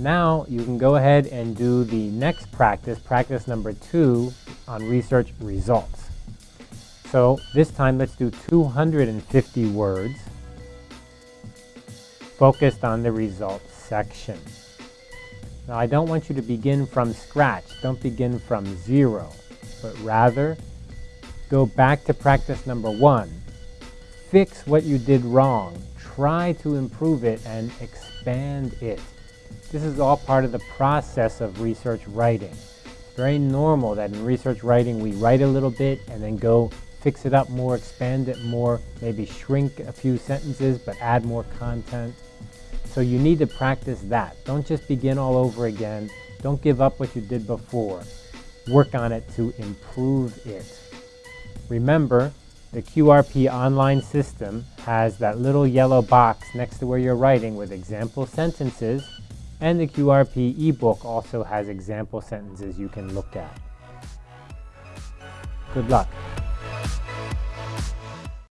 Now you can go ahead and do the next practice, practice number two on research results. So this time let's do 250 words focused on the results section. Now I don't want you to begin from scratch. Don't begin from zero, but rather go back to practice number one. Fix what you did wrong. Try to improve it and expand it. This is all part of the process of research writing. It's very normal that in research writing we write a little bit and then go fix it up more, expand it more, maybe shrink a few sentences but add more content. So you need to practice that. Don't just begin all over again. Don't give up what you did before. Work on it to improve it. Remember, the QRP online system has that little yellow box next to where you're writing with example sentences, and the QRP ebook also has example sentences you can look at. Good luck.